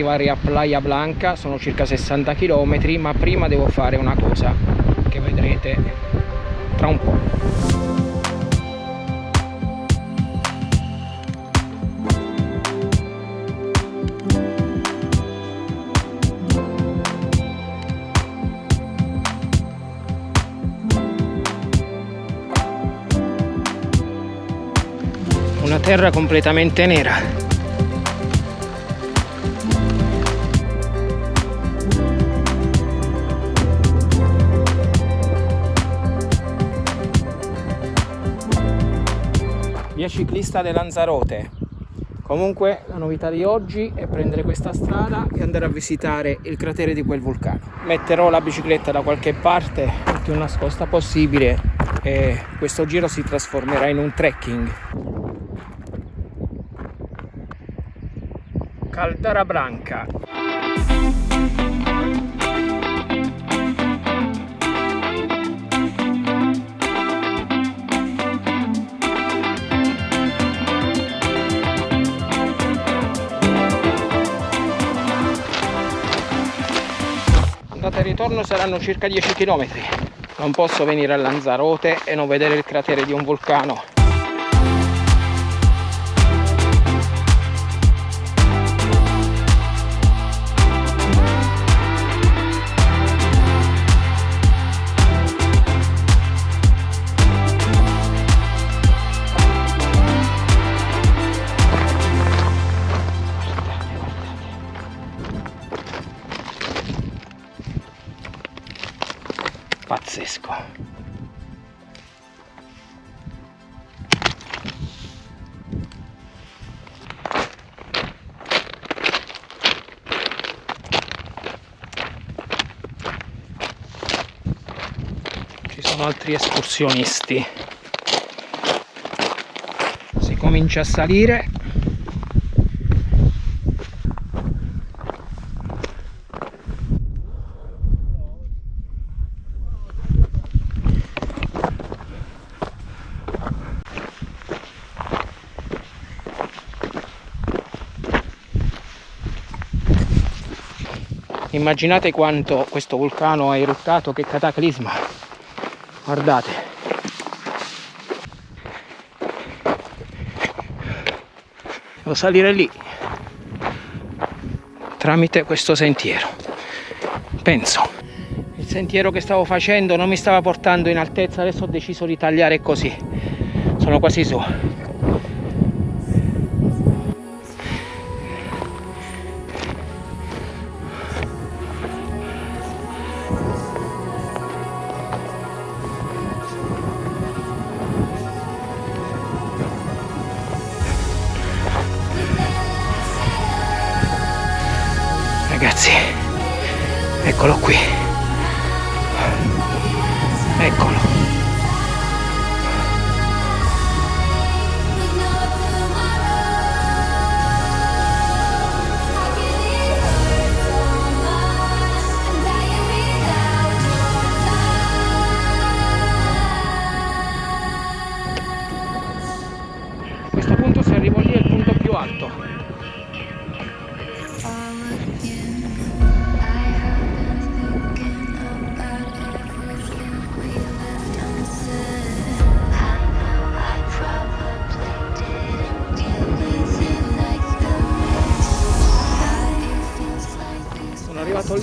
arrivare a Playa Blanca sono circa 60 km ma prima devo fare una cosa che vedrete tra un po' una terra completamente nera via ciclista di Lanzarote. Comunque la novità di oggi è prendere questa strada e andare a visitare il cratere di quel vulcano. Metterò la bicicletta da qualche parte più nascosta possibile e questo giro si trasformerà in un trekking. Caldara Branca andata e ritorno saranno circa 10 km non posso venire a Lanzarote e non vedere il cratere di un vulcano sono altri escursionisti. Si comincia a salire. Immaginate quanto questo vulcano ha eruttato che cataclisma guardate. Devo salire lì. Tramite questo sentiero. Penso. Il sentiero che stavo facendo non mi stava portando in altezza. Adesso ho deciso di tagliare così. Sono quasi su eccolo qui. Eccolo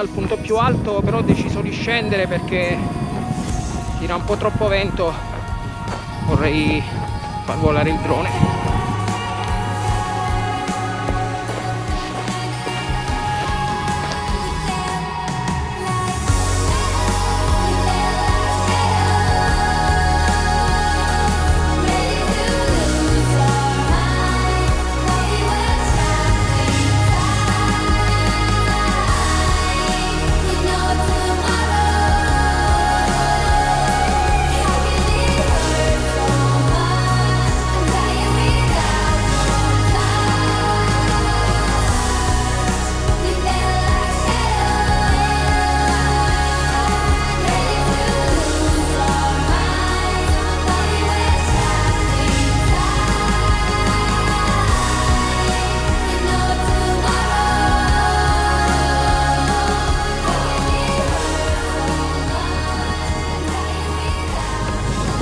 al punto più alto però ho deciso di scendere perché tira un po' troppo vento. Vorrei far volare il drone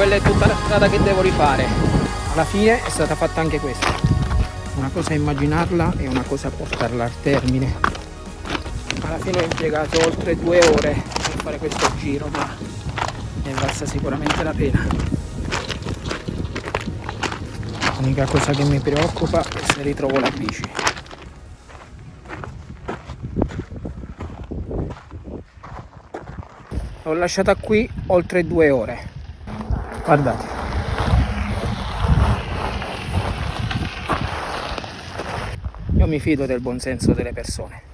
quella è tutta la strada che devo rifare. Alla fine è stata fatta anche questa. Una cosa è immaginarla e una cosa è portarla al termine. Alla fine ho impiegato oltre due ore per fare questo giro ma ne valsa sicuramente la pena. L'unica cosa che mi preoccupa è se ritrovo la bici. L'ho lasciata qui oltre due ore guardate. Io mi fido del buonsenso delle persone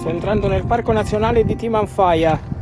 Sto entrando nel parco nazionale di Timanfaya.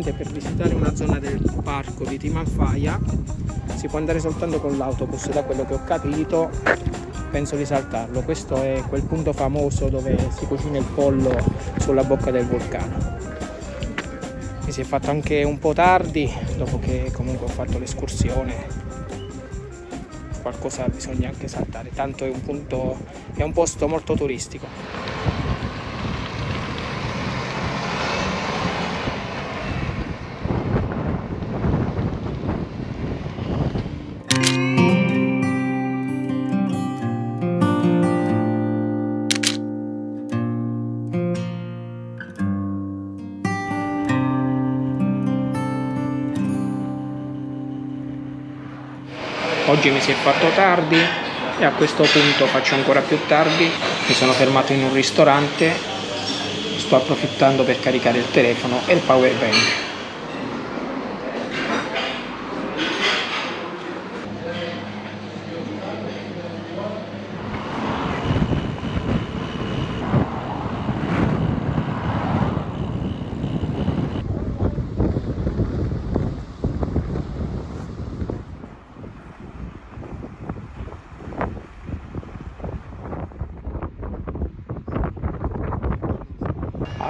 Praticamente per visitare una zona del parco di Timanfaya si può andare soltanto con l'autobus da quello che ho capito penso di saltarlo. Questo è quel punto famoso dove si cucina il pollo sulla bocca del vulcano. Mi si è fatto anche un po' tardi dopo che comunque ho fatto l'escursione. Qualcosa bisogna anche saltare tanto è un punto è un posto molto turistico oggi mi si è fatto tardi e a questo punto faccio ancora più tardi. Mi sono fermato in un ristorante. Sto approfittando per caricare il telefono e il power bank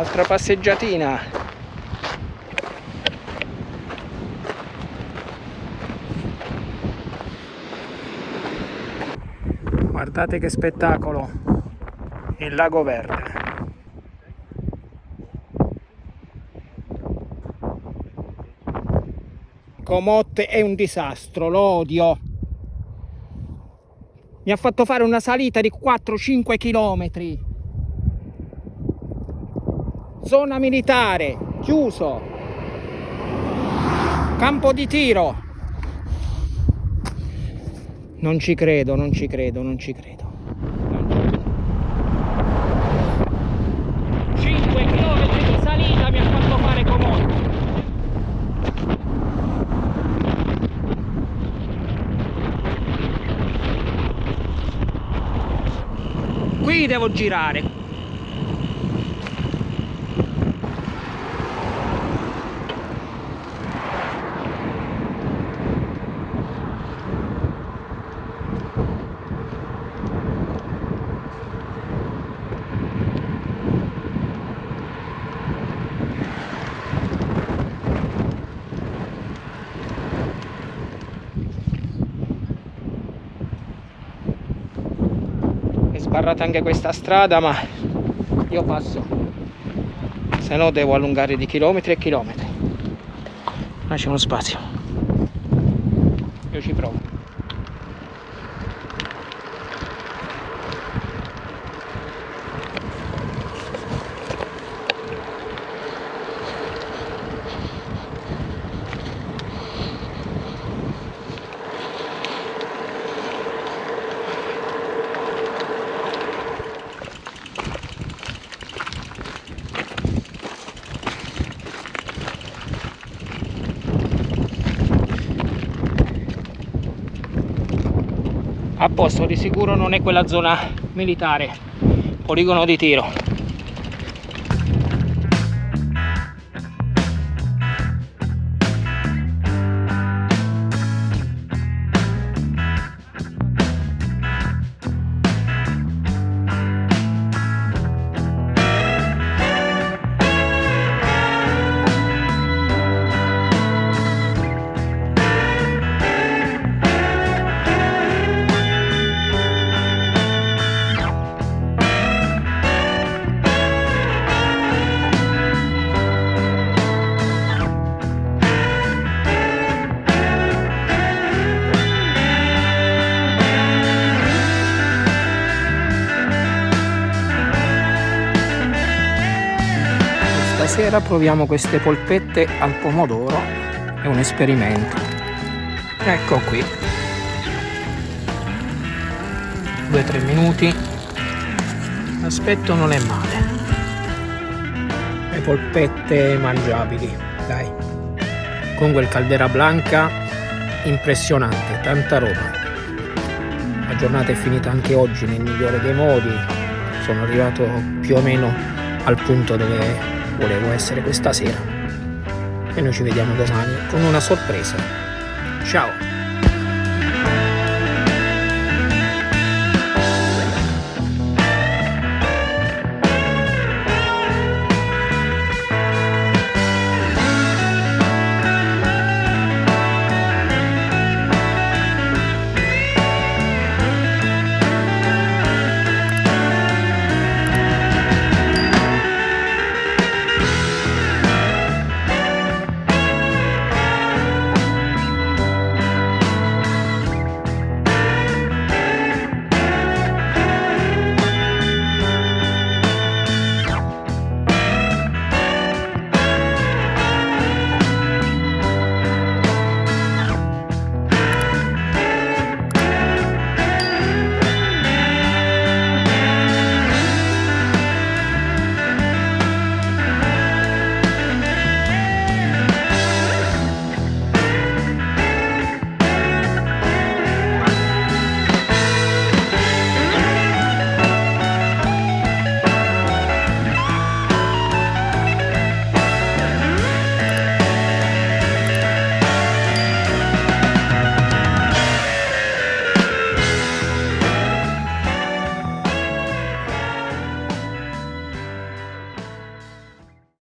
altra passeggiatina. Guardate che spettacolo. Il lago verde. Comotte è un disastro, lo odio mi ha fatto fare una salita di 4-5 chilometri zona militare chiuso. Campo di tiro. Non ci credo non ci credo non ci credo. 5 km di salita mi ha fatto fare comodo qui devo girare sbarrata anche questa strada ma io passo. Se no devo allungare di chilometri e chilometri. Uno spazio. Io ci provo a posto di sicuro non è quella zona militare. Poligono di tiro stasera proviamo queste polpette al pomodoro. È un esperimento. Ecco qui. 2-3 minuti. L'aspetto non è male. Le polpette mangiabili dai. Con quel caldera blanca impressionante tanta roba. La giornata è finita anche oggi nel migliore dei modi. Sono arrivato più o meno al punto dove volevo essere questa sera. E noi ci vediamo domani con una sorpresa. Ciao